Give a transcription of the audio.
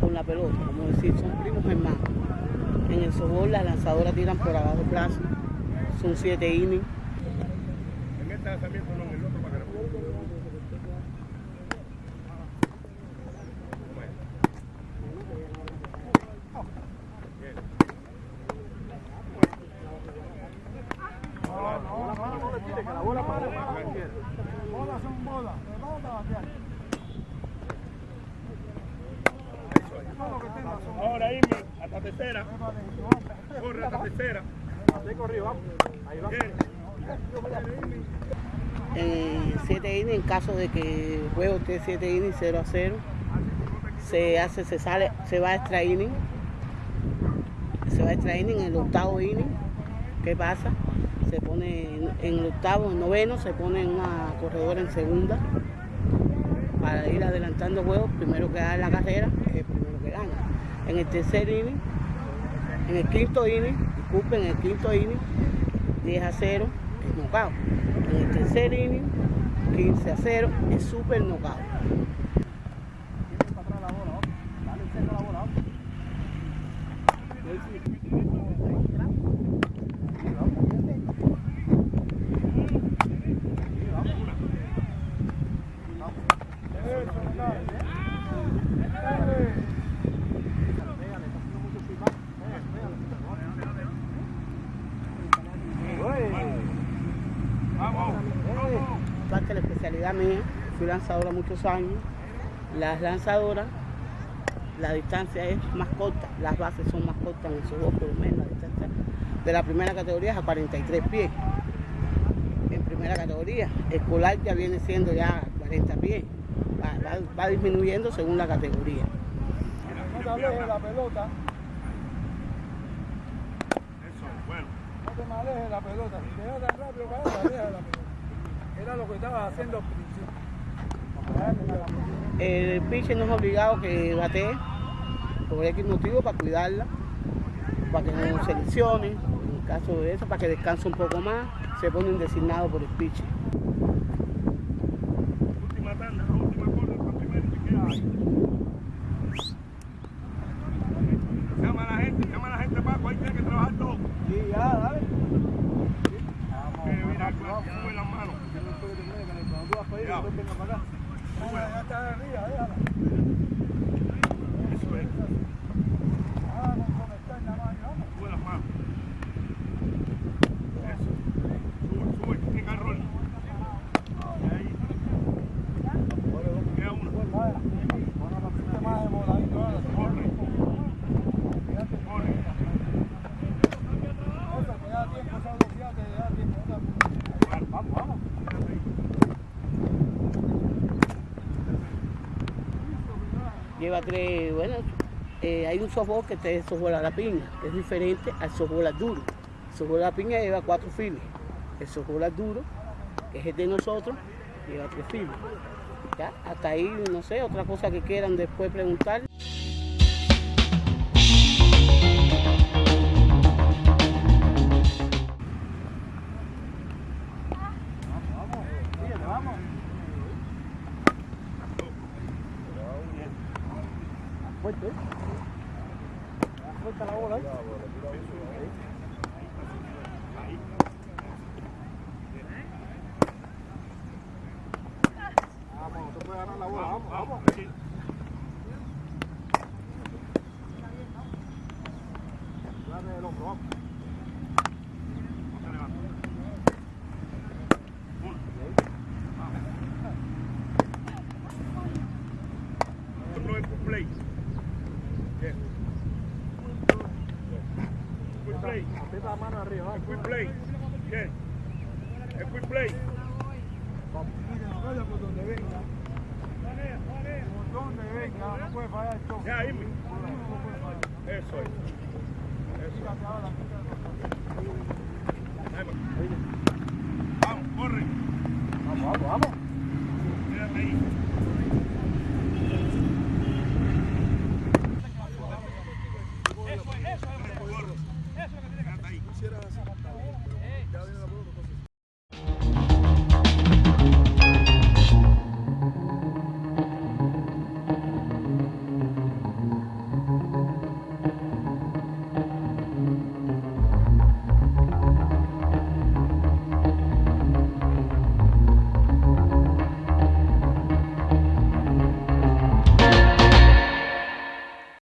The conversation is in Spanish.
con la pelota, como decir, son primos hermanos. En el softball las lanzadoras tiran por abajo plazo, son siete innings. En este el otro para hasta tercera. Corre hasta tercera. Bien. En 7 innings, en caso de que el juego esté 7 innings 0 a 0, se hace, se sale, se va a extra inning. Se va a extra inning en el octavo inning. ¿Qué pasa? Se pone en, en el octavo, en el noveno, se pone una corredora en segunda para ir adelantando juegos. Primero que da la carrera es el primero que gana. En el tercer inning, en el quinto inning, disculpen, en el quinto inning, 10 a 0 es knockout. En el tercer inning, 15 a 0 es super knockout. Vamos. Mía, fui lanzadora muchos años. Las lanzadoras, la distancia es más corta, las bases son más cortas en esos dos, por lo menos la distancia de la primera categoría es a 43 pies. En primera categoría, escolar ya viene siendo ya 40 pies. Va, va- va disminuyendo según la categoría. No te alejes de la pelota, Eso, bueno. no te me alejes de la pelota. Si te rápido para allá, la pelota. Era lo que estabas haciendo al principio. El pitcher no es obligado que batee por X motivo para cuidarla, para que no se lesione. En caso de eso, para que descanse un poco más, se pone un designado por el pitcher. Última tanda, la última corda, para primero y queda ahí. Llama a la gente, llama a la gente, Paco, ahí tiene que trabajar todo. Sí, ya, dale. Que mira, sube las manos. Cuando tú vas para allá, después venga para acá. Está arriba, déjala. Eso es, Ah, con conectar nada más, y vamos. sube las manos. Eso. Sube, sube, tiene que rol. Ahí. Queda uno. Vaya. Bueno, la pusiste más demoradito ahora. Corre, Fíjate. corre. Eso, te da tiempo, esa velocidad te da tiempo. no te- Vamos, vamos. Lleva tres, bueno, eh, hay un softball que te softball la piña, que es diferente al softball al duro. El softball la piña lleva cuatro filas. El softball al duro, que es el de nosotros, lleva tres filas. Ya, hasta ahí, no sé, otra cosa que quieran después preguntar. Suelta la bola. Vamos, tú puedes ganar la bola, vamos, vamos. Dale el hombro, vamos. La mano arriba, El vamos. quick play. Bien. El quick play. Mire, no vaya por donde venga. Por donde venga, no puede fallar el choque. Ya. Eso es. Eso. Vamos, corre. Vamos, vamos, vamos.